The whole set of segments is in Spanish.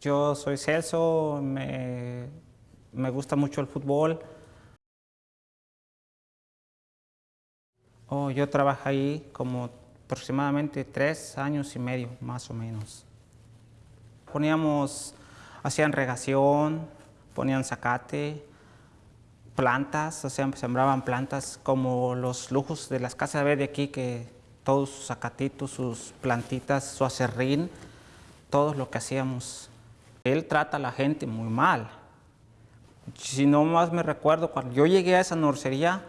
Yo soy Celso, me, me gusta mucho el fútbol. Oh, yo trabajé ahí como aproximadamente tres años y medio, más o menos. Poníamos, hacían regación, ponían zacate, plantas, o sembraban plantas como los lujos de las casas de aquí, que todos sus zacatitos, sus plantitas, su acerrín, todo lo que hacíamos. Él trata a la gente muy mal. Si no más me recuerdo, cuando yo llegué a esa norcería,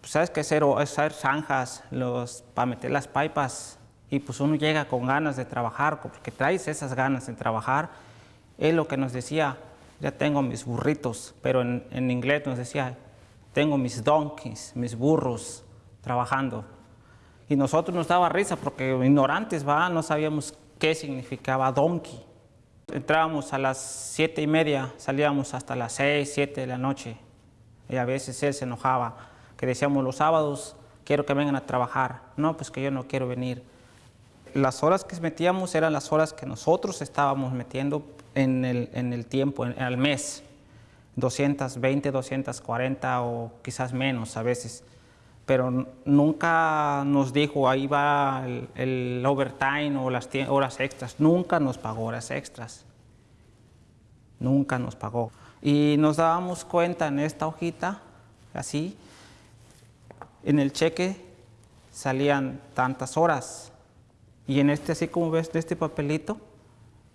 pues sabes que hacer, hacer zanjas los, para meter las pipas y pues uno llega con ganas de trabajar, porque traes esas ganas de trabajar. Él lo que nos decía, ya tengo mis burritos, pero en, en inglés nos decía, tengo mis donkeys, mis burros trabajando. Y nosotros nos daba risa porque ignorantes, ¿va? no sabíamos qué significaba donkey. Entrábamos a las siete y media, salíamos hasta las seis, siete de la noche. Y a veces él se enojaba, que decíamos los sábados, quiero que vengan a trabajar. No, pues que yo no quiero venir. Las horas que metíamos eran las horas que nosotros estábamos metiendo en el, en el tiempo, en, al mes. 220, 240 o quizás menos a veces pero nunca nos dijo ahí va el, overtime o las horas extras, nunca nos pagó horas extras, nunca nos pagó. Y nos dábamos cuenta en esta hojita, así, en el cheque salían tantas horas, y en este, así como ves de este papelito,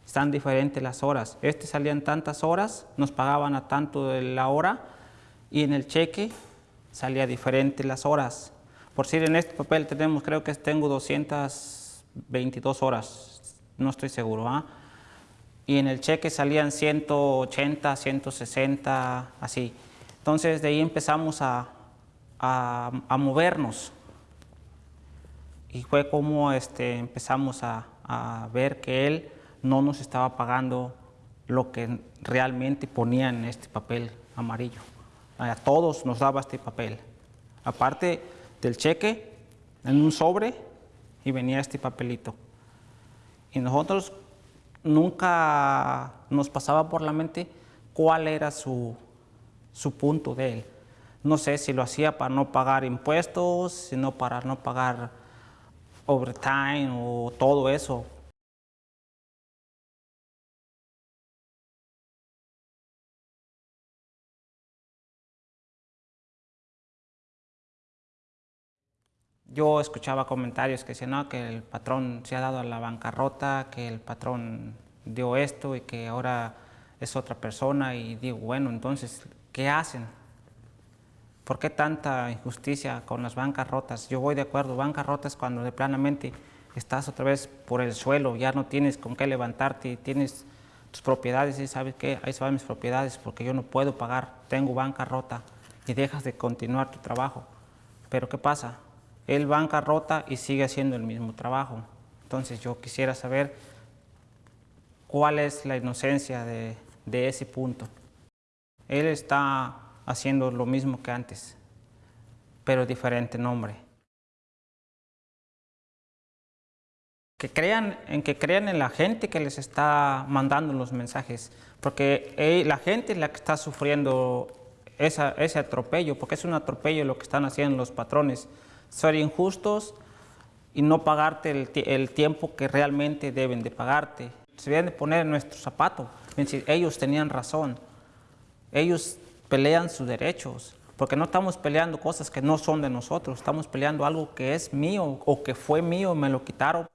están diferentes las horas. Este salían tantas horas, nos pagaban a tanto de la hora, y en el cheque salía diferente las horas. Por decir, en este papel tenemos, creo que tengo 222 horas, no estoy seguro. ¿ah? Y en el cheque salían 180, 160, así. Entonces de ahí empezamos a, a, a movernos. Y fue como este, empezamos a, a ver que él no nos estaba pagando lo que realmente ponía en este papel amarillo a todos nos daba este papel. Aparte del cheque, en un sobre, y venía este papelito. Y nosotros nunca nos pasaba por la mente cuál era su, su punto de él. No sé si lo hacía para no pagar impuestos, sino para no pagar overtime o todo eso. Yo escuchaba comentarios que decían no, que el patrón se ha dado a la bancarrota, que el patrón dio esto y que ahora es otra persona y digo, bueno, entonces, ¿qué hacen? ¿Por qué tanta injusticia con las bancarrotas? Yo voy de acuerdo, bancarrotas cuando de planamente estás otra vez por el suelo, ya no tienes con qué levantarte, tienes tus propiedades y sabes qué, ahí se van mis propiedades porque yo no puedo pagar, tengo bancarrota y dejas de continuar tu trabajo. Pero ¿qué pasa? Él bancarrota y sigue haciendo el mismo trabajo. Entonces yo quisiera saber cuál es la inocencia de, ese punto. Él está haciendo lo mismo que antes, pero diferente nombre. Que crean, en que crean en la gente que les está mandando los mensajes, porque la gente es la que está sufriendo ese atropello, porque es un atropello lo que están haciendo los patrones ser injustos y no pagarte el, tiempo que realmente deben de pagarte. Se deben de poner en nuestro zapato. Ellos tenían razón. Ellos pelean sus derechos. Porque no estamos peleando cosas que no son de nosotros. Estamos peleando algo que es mío o que fue mío y me lo quitaron.